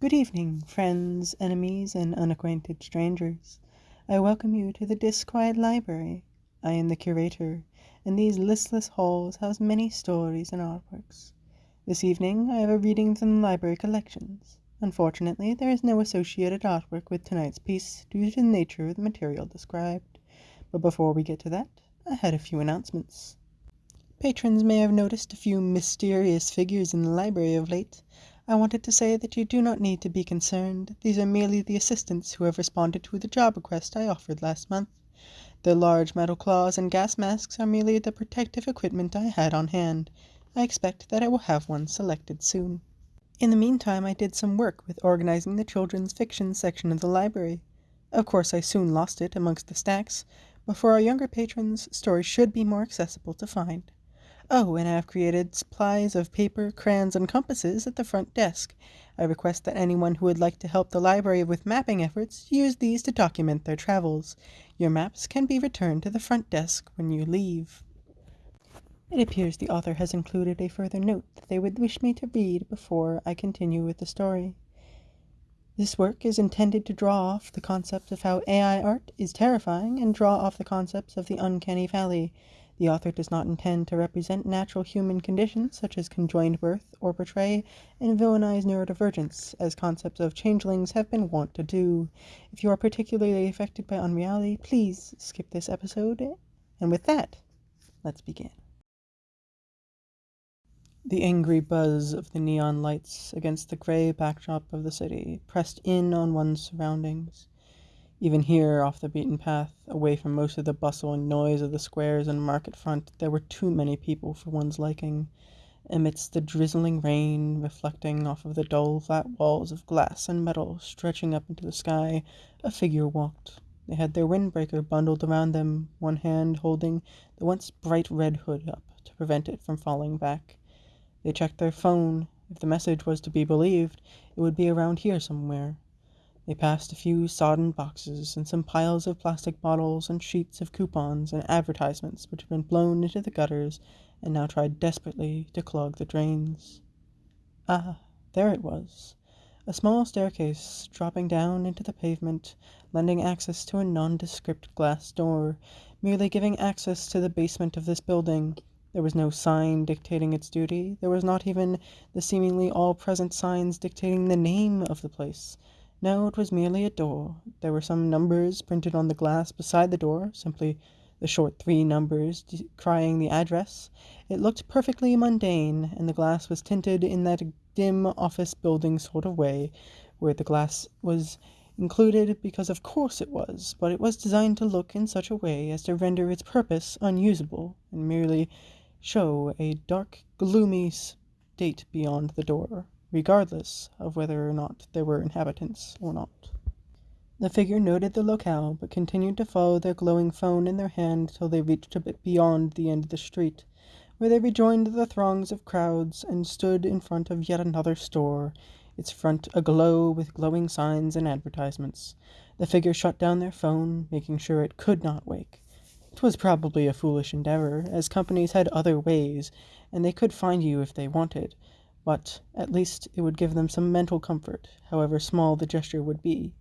Good evening, friends, enemies, and unacquainted strangers. I welcome you to the Disquiet Library. I am the curator, and these listless halls house many stories and artworks. This evening I have a reading from the library collections. Unfortunately, there is no associated artwork with tonight's piece due to the nature of the material described. But before we get to that, I had a few announcements. Patrons may have noticed a few mysterious figures in the library of late. I wanted to say that you do not need to be concerned. These are merely the assistants who have responded to the job request I offered last month. Their large metal claws and gas masks are merely the protective equipment I had on hand. I expect that I will have one selected soon. In the meantime I did some work with organizing the children's fiction section of the library. Of course I soon lost it amongst the stacks, but for our younger patrons stories should be more accessible to find. Oh, and I have created supplies of paper, crayons, and compasses at the front desk. I request that anyone who would like to help the library with mapping efforts use these to document their travels. Your maps can be returned to the front desk when you leave. It appears the author has included a further note that they would wish me to read before I continue with the story. This work is intended to draw off the concept of how AI art is terrifying and draw off the concepts of the uncanny valley. The author does not intend to represent natural human conditions such as conjoined birth or portray and villainize neurodivergence, as concepts of changelings have been wont to do. If you are particularly affected by unreality, please skip this episode. And with that, let's begin. The angry buzz of the neon lights against the gray backdrop of the city pressed in on one's surroundings. Even here, off the beaten path, away from most of the bustle and noise of the squares and market front, there were too many people for one's liking. Amidst the drizzling rain, reflecting off of the dull, flat walls of glass and metal stretching up into the sky, a figure walked. They had their windbreaker bundled around them, one hand holding the once bright red hood up to prevent it from falling back. They checked their phone. If the message was to be believed, it would be around here somewhere. They passed a few sodden boxes and some piles of plastic bottles and sheets of coupons and advertisements which had been blown into the gutters and now tried desperately to clog the drains. Ah, there it was. A small staircase dropping down into the pavement, lending access to a nondescript glass door, merely giving access to the basement of this building. There was no sign dictating its duty. There was not even the seemingly all-present signs dictating the name of the place. No, it was merely a door. There were some numbers printed on the glass beside the door, simply the short three numbers crying the address. It looked perfectly mundane, and the glass was tinted in that dim office building sort of way, where the glass was included because of course it was, but it was designed to look in such a way as to render its purpose unusable, and merely show a dark, gloomy state beyond the door regardless of whether or not there were inhabitants or not. The figure noted the locale, but continued to follow their glowing phone in their hand till they reached a bit beyond the end of the street, where they rejoined the throngs of crowds and stood in front of yet another store, its front aglow with glowing signs and advertisements. The figure shut down their phone, making sure it could not wake. It was probably a foolish endeavor, as companies had other ways, and they could find you if they wanted, but at least it would give them some mental comfort, however small the gesture would be.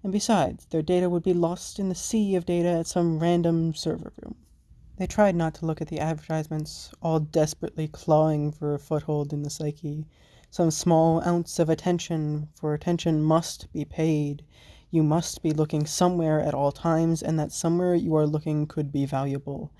And besides, their data would be lost in the sea of data at some random server room. They tried not to look at the advertisements, all desperately clawing for a foothold in the psyche. Some small ounce of attention, for attention must be paid. You must be looking somewhere at all times, and that somewhere you are looking could be valuable.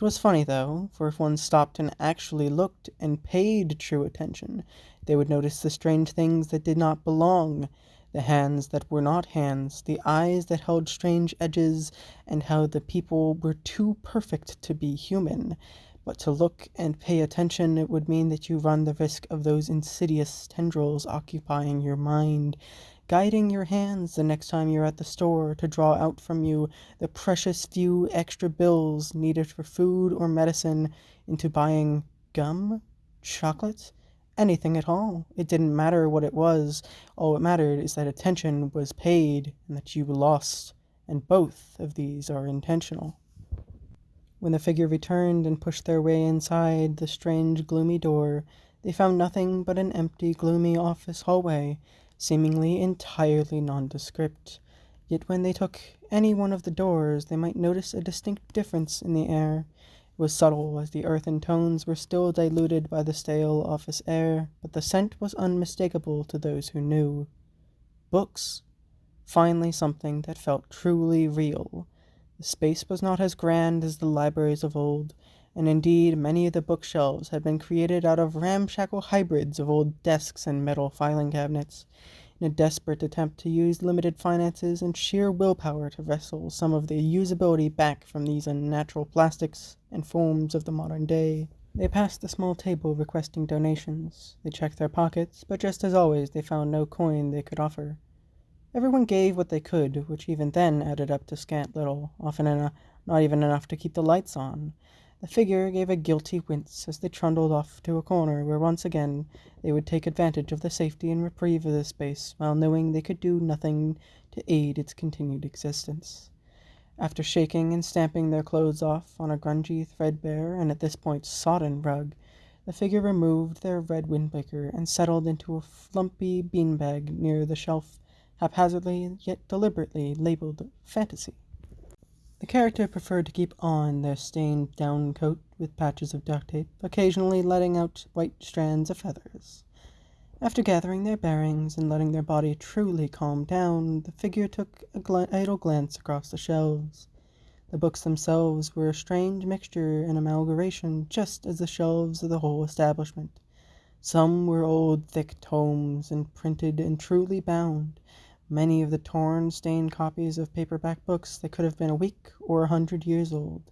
It was funny, though, for if one stopped and actually looked and paid true attention, they would notice the strange things that did not belong, the hands that were not hands, the eyes that held strange edges, and how the people were too perfect to be human. But to look and pay attention it would mean that you run the risk of those insidious tendrils occupying your mind, guiding your hands the next time you're at the store to draw out from you the precious few extra bills needed for food or medicine into buying gum, chocolate, anything at all. It didn't matter what it was. All it mattered is that attention was paid and that you lost, and both of these are intentional. When the figure returned and pushed their way inside the strange, gloomy door, they found nothing but an empty, gloomy office hallway seemingly entirely nondescript. Yet when they took any one of the doors, they might notice a distinct difference in the air. It was subtle, as the earthen tones were still diluted by the stale office air, but the scent was unmistakable to those who knew. Books. Finally, something that felt truly real. The space was not as grand as the libraries of old, and indeed many of the bookshelves had been created out of ramshackle hybrids of old desks and metal filing cabinets, in a desperate attempt to use limited finances and sheer willpower to wrestle some of the usability back from these unnatural plastics and forms of the modern day. They passed the small table requesting donations. They checked their pockets, but just as always they found no coin they could offer. Everyone gave what they could, which even then added up to scant little, often enough, not even enough to keep the lights on. The figure gave a guilty wince as they trundled off to a corner where once again they would take advantage of the safety and reprieve of the space, while knowing they could do nothing to aid its continued existence. After shaking and stamping their clothes off on a grungy, threadbare, and at this point sodden rug, the figure removed their red windbreaker and settled into a flumpy beanbag near the shelf, haphazardly yet deliberately labeled Fantasy. The character preferred to keep on their stained down coat with patches of duct tape, occasionally letting out white strands of feathers. After gathering their bearings and letting their body truly calm down, the figure took a gl- idle glance across the shelves. The books themselves were a strange mixture and amalgamation, just as the shelves of the whole establishment. Some were old, thick tomes, and printed and truly bound, many of the torn, stained copies of paperback books that could have been a week or a hundred years old.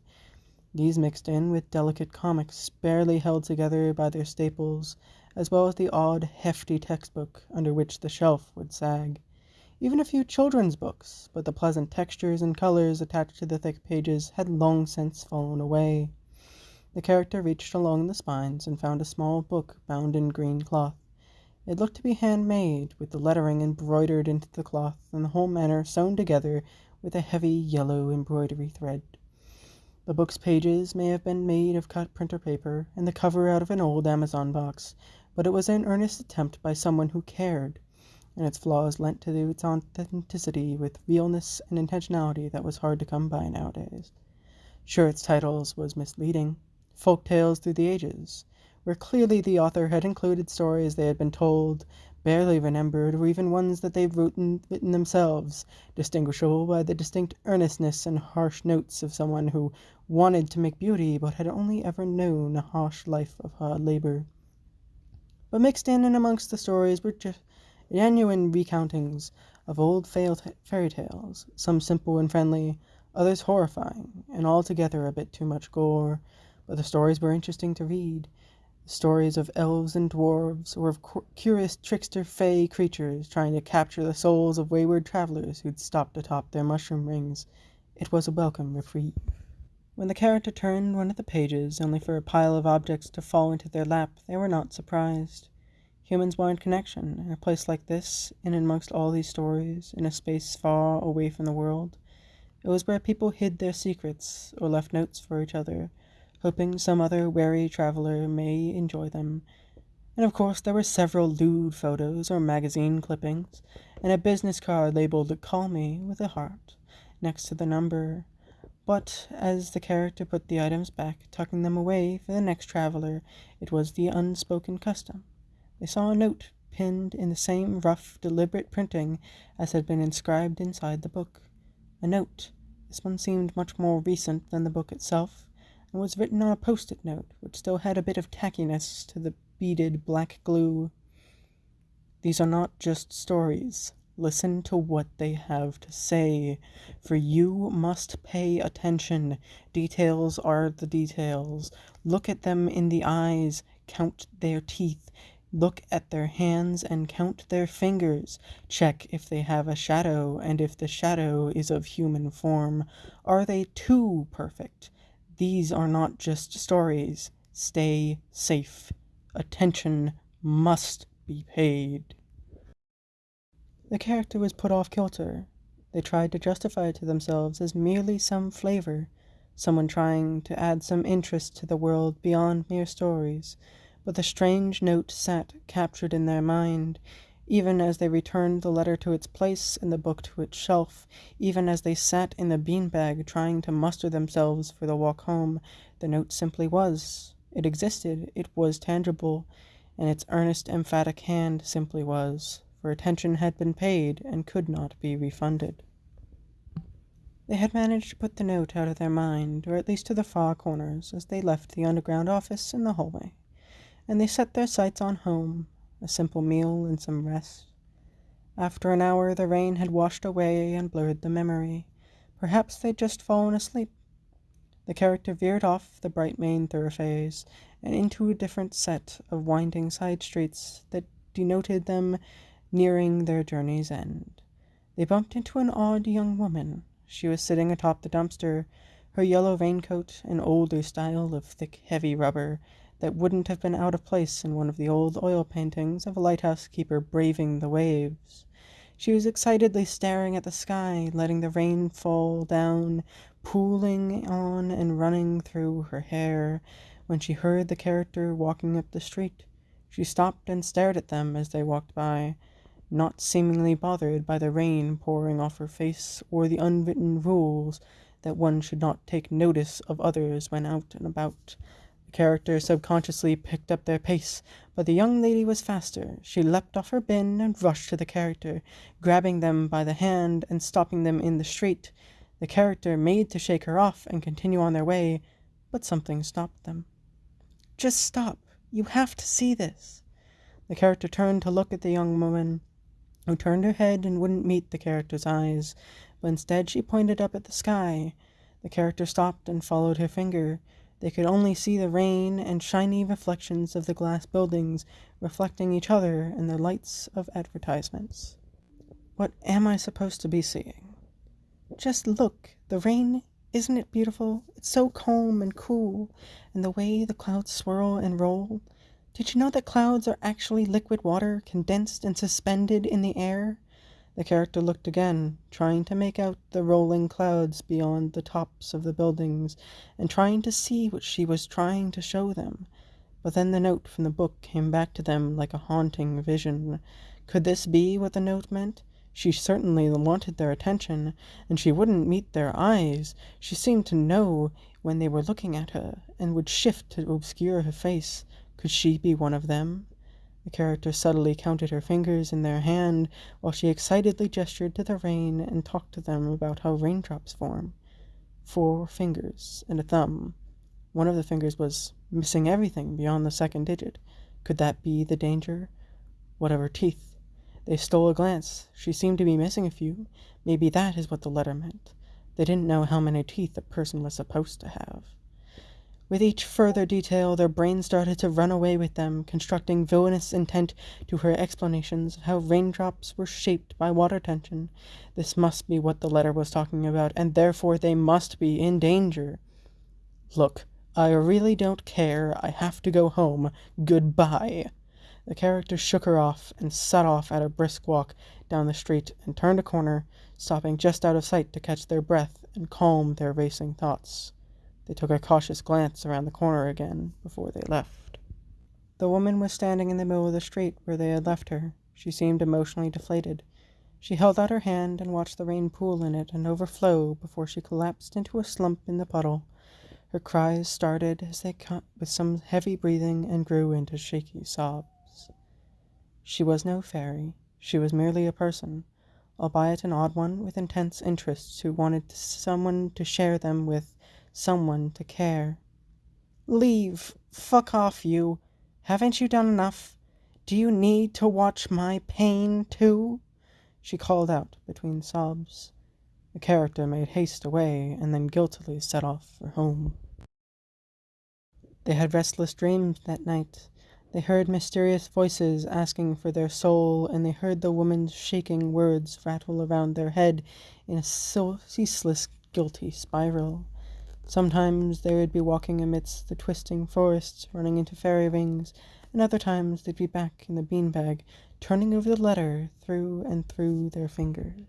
These mixed in with delicate comics, barely held together by their staples, as well as the odd, hefty textbook under which the shelf would sag. Even a few children's books, but the pleasant textures and colors attached to the thick pages had long since fallen away. The character reached along the spines and found a small book bound in green cloth. It looked to be handmade, with the lettering embroidered into the cloth, and the whole manner sewn together with a heavy yellow embroidery thread. The book's pages may have been made of cut printer paper, and the cover out of an old Amazon box, but it was an earnest attempt by someone who cared, and its flaws lent to its authenticity with realness and intentionality that was hard to come by nowadays. Sure, its title was misleading. Folk Tales Through the Ages where clearly the author had included stories they had been told, barely remembered, or even ones that they'd written, written themselves, distinguishable by the distinct earnestness and harsh notes of someone who wanted to make beauty but had only ever known a harsh life of hard labor. But mixed in and amongst the stories were genuine recountings of old fairy tales, some simple and friendly, others horrifying, and altogether a bit too much gore, but the stories were interesting to read stories of elves and dwarves, or of curious trickster fey creatures trying to capture the souls of wayward travelers who'd stopped atop their mushroom rings. It was a welcome reprieve. When the character turned one of the pages, only for a pile of objects to fall into their lap, they were not surprised. Humans wanted connection, in a place like this, in amongst all these stories, in a space far away from the world. It was where people hid their secrets, or left notes for each other, hoping some other wary traveler may enjoy them. And of course there were several lewd photos or magazine clippings, and a business card labeled Call Me with a heart next to the number. But as the character put the items back, tucking them away for the next traveler, it was the unspoken custom. They saw a note pinned in the same rough, deliberate printing as had been inscribed inside the book. A note. This one seemed much more recent than the book itself, and was written on a post-it note, which still had a bit of tackiness to the beaded black glue. These are not just stories. Listen to what they have to say, for you must pay attention. Details are the details. Look at them in the eyes, count their teeth, look at their hands and count their fingers. Check if they have a shadow, and if the shadow is of human form. Are they too perfect? These are not just stories. Stay safe. Attention must be paid. The character was put off kilter. They tried to justify it to themselves as merely some flavor, someone trying to add some interest to the world beyond mere stories, but the strange note sat captured in their mind. Even as they returned the letter to its place and the book to its shelf, even as they sat in the beanbag trying to muster themselves for the walk home, the note simply was. It existed, it was tangible, and its earnest, emphatic hand simply was, for attention had been paid and could not be refunded. They had managed to put the note out of their mind, or at least to the far corners, as they left the underground office in the hallway, and they set their sights on home, a simple meal and some rest. After an hour, the rain had washed away and blurred the memory. Perhaps they'd just fallen asleep. The character veered off the bright main thoroughfares and into a different set of winding side streets that denoted them nearing their journey's end. They bumped into an odd young woman. She was sitting atop the dumpster, her yellow raincoat, an older style of thick, heavy rubber, that wouldn't have been out of place in one of the old oil paintings of a lighthouse keeper braving the waves. She was excitedly staring at the sky, letting the rain fall down, pooling on and running through her hair, when she heard the character walking up the street. She stopped and stared at them as they walked by, not seemingly bothered by the rain pouring off her face or the unwritten rules that one should not take notice of others when out and about character subconsciously picked up their pace, but the young lady was faster. She leapt off her bin and rushed to the character, grabbing them by the hand and stopping them in the street. The character made to shake her off and continue on their way, but something stopped them. Just stop. You have to see this. The character turned to look at the young woman, who turned her head and wouldn't meet the character's eyes, but instead she pointed up at the sky. The character stopped and followed her finger. They could only see the rain and shiny reflections of the glass buildings reflecting each other in the lights of advertisements. What am I supposed to be seeing? Just look, the rain, isn't it beautiful? It's so calm and cool, and the way the clouds swirl and roll. Did you know that clouds are actually liquid water condensed and suspended in the air? The character looked again, trying to make out the rolling clouds beyond the tops of the buildings, and trying to see what she was trying to show them. But then the note from the book came back to them like a haunting vision. Could this be what the note meant? She certainly wanted their attention, and she wouldn't meet their eyes. She seemed to know when they were looking at her, and would shift to obscure her face. Could she be one of them? The character subtly counted her fingers in their hand while she excitedly gestured to the rain and talked to them about how raindrops form. Four fingers and a thumb. One of the fingers was missing everything beyond the second digit. Could that be the danger? What of her teeth? They stole a glance. She seemed to be missing a few. Maybe that is what the letter meant. They didn't know how many teeth a person was supposed to have. With each further detail their brains started to run away with them, constructing villainous intent to her explanations of how raindrops were shaped by water tension. This must be what the letter was talking about, and therefore they must be in danger. Look, I really don't care. I have to go home. Goodbye. The character shook her off and set off at a brisk walk down the street and turned a corner, stopping just out of sight to catch their breath and calm their racing thoughts. They took a cautious glance around the corner again before they left. The woman was standing in the middle of the street where they had left her. She seemed emotionally deflated. She held out her hand and watched the rain pool in it and overflow before she collapsed into a slump in the puddle. Her cries started as they cut with some heavy breathing and grew into shaky sobs. She was no fairy. She was merely a person, albeit an odd one with intense interests who wanted someone to share them with someone to care. Leave! Fuck off, you! Haven't you done enough? Do you need to watch my pain, too? She called out between sobs. The character made haste away and then guiltily set off for home. They had restless dreams that night. They heard mysterious voices asking for their soul, and they heard the woman's shaking words rattle around their head in a ceaseless guilty spiral. Sometimes they would be walking amidst the twisting forests, running into fairy rings, and other times they'd be back in the beanbag, turning over the letter through and through their fingers.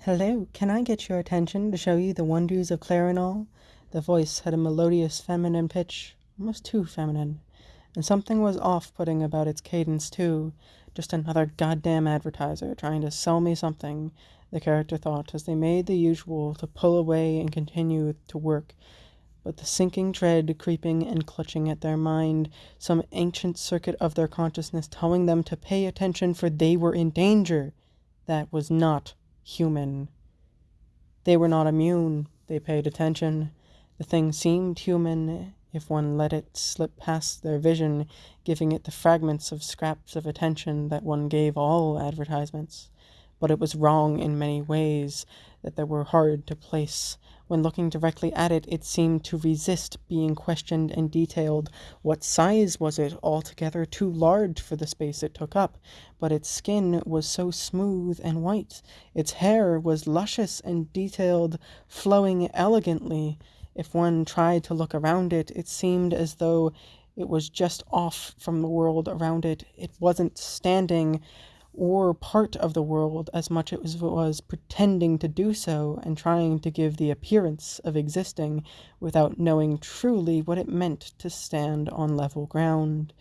Hello, can I get your attention to show you the wonders of Clarinol? The voice had a melodious feminine pitch, almost too feminine, And something was off putting about its cadence, too. Just another goddamn advertiser trying to sell me something, the character thought as they made the usual to pull away and continue to work. But the sinking dread creeping and clutching at their mind, some ancient circuit of their consciousness telling them to pay attention for they were in danger, that was not human. They were not immune, they paid attention. The thing seemed human if one let it slip past their vision, giving it the fragments of scraps of attention that one gave all advertisements. But it was wrong in many ways that they were hard to place. When looking directly at it, it seemed to resist being questioned and detailed. What size was it? Altogether too large for the space it took up. But its skin was so smooth and white. Its hair was luscious and detailed, flowing elegantly. If one tried to look around it, it seemed as though it was just off from the world around it. It wasn't standing or part of the world as much as it was pretending to do so and trying to give the appearance of existing without knowing truly what it meant to stand on level ground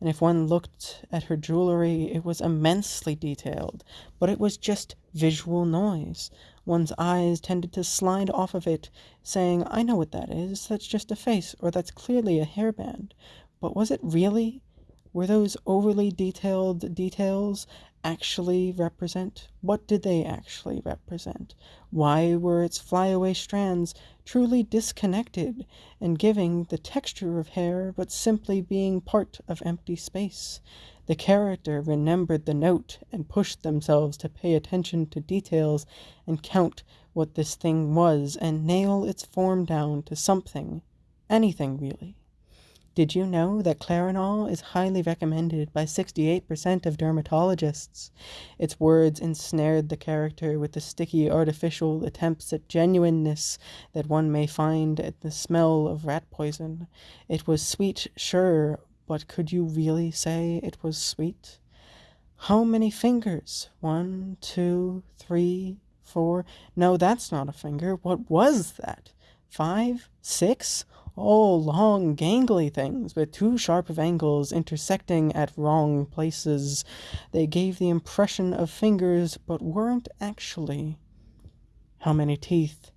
and if one looked at her jewelry, it was immensely detailed, but it was just visual noise. One's eyes tended to slide off of it, saying, I know what that is, that's just a face, or that's clearly a hairband. But was it really? Were those overly detailed details actually represent? What did they actually represent? Why were its flyaway strands truly disconnected and giving the texture of hair but simply being part of empty space? The character remembered the note and pushed themselves to pay attention to details and count what this thing was and nail its form down to something, anything really. Did you know that Clarinol is highly recommended by 68% of dermatologists? Its words ensnared the character with the sticky artificial attempts at genuineness that one may find at the smell of rat poison. It was sweet, sure, but could you really say it was sweet? How many fingers? One, two, three, four. No, that's not a finger. What was that? Five? Six? All long, gangly things with too sharp of angles intersecting at wrong places. They gave the impression of fingers, but weren't actually. How many teeth?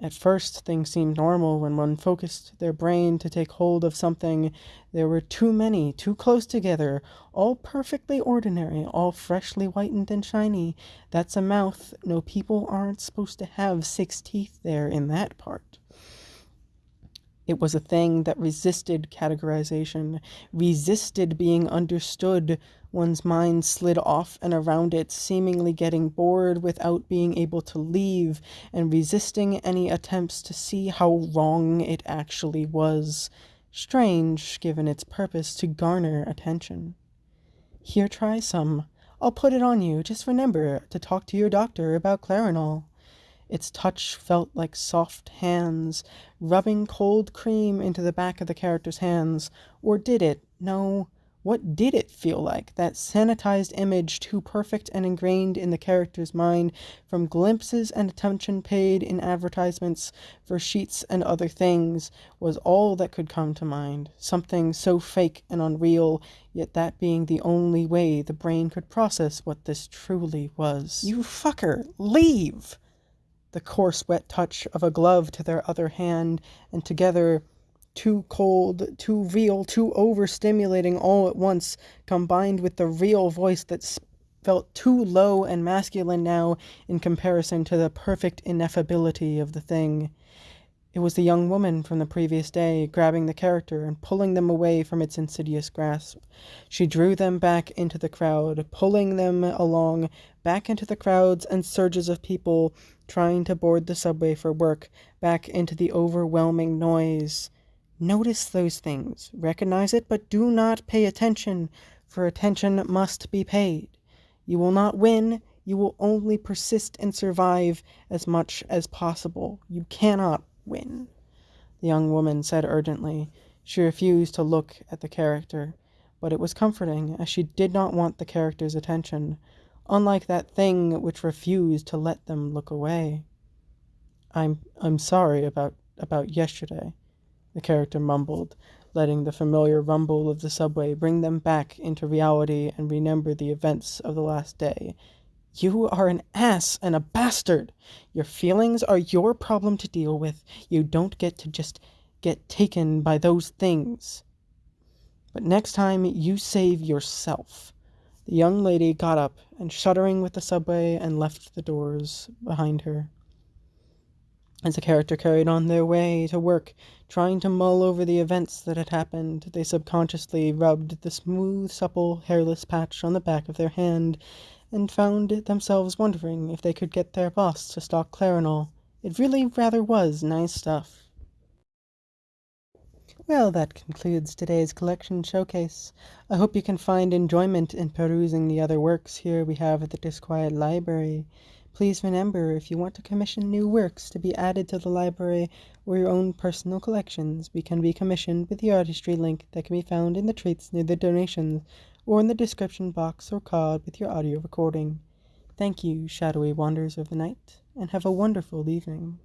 At first, things seemed normal when one focused their brain to take hold of something. There were too many, too close together, all perfectly ordinary, all freshly whitened and shiny. That's a mouth. No people aren't supposed to have six teeth there in that part. It was a thing that resisted categorization, resisted being understood. One's mind slid off and around it, seemingly getting bored without being able to leave, and resisting any attempts to see how wrong it actually was. Strange, given its purpose to garner attention. Here, try some. I'll put it on you. Just remember to talk to your doctor about Clarinol. Its touch felt like soft hands, rubbing cold cream into the back of the character's hands. Or did it? No. What did it feel like? That sanitized image, too perfect and ingrained in the character's mind from glimpses and attention paid in advertisements for sheets and other things, was all that could come to mind. Something so fake and unreal, yet that being the only way the brain could process what this truly was. You fucker! Leave! The coarse wet touch of a glove to their other hand, and together, too cold, too real, too overstimulating all at once, combined with the real voice that felt too low and masculine now in comparison to the perfect ineffability of the thing. It was the young woman from the previous day, grabbing the character and pulling them away from its insidious grasp. She drew them back into the crowd, pulling them along, back into the crowds and surges of people trying to board the subway for work, back into the overwhelming noise. Notice those things, recognize it, but do not pay attention, for attention must be paid. You will not win, you will only persist and survive as much as possible. You cannot win, the young woman said urgently. She refused to look at the character, but it was comforting, as she did not want the character's attention, unlike that thing which refused to let them look away. I'm I'm sorry about about yesterday, the character mumbled, letting the familiar rumble of the subway bring them back into reality and remember the events of the last day. You are an ass and a bastard. Your feelings are your problem to deal with. You don't get to just get taken by those things. But next time you save yourself. The young lady got up and shuddering with the subway and left the doors behind her. As the character carried on their way to work, trying to mull over the events that had happened, they subconsciously rubbed the smooth, supple, hairless patch on the back of their hand and found themselves wondering if they could get their boss to stock Clarinol. It really rather was nice stuff. Well, that concludes today's collection showcase. I hope you can find enjoyment in perusing the other works here we have at the Disquiet Library. Please remember, if you want to commission new works to be added to the library or your own personal collections, we can be commissioned with the artistry link that can be found in the treats near the donations or in the description box or card with your audio recording. Thank you, shadowy wanderers of the night, and have a wonderful evening.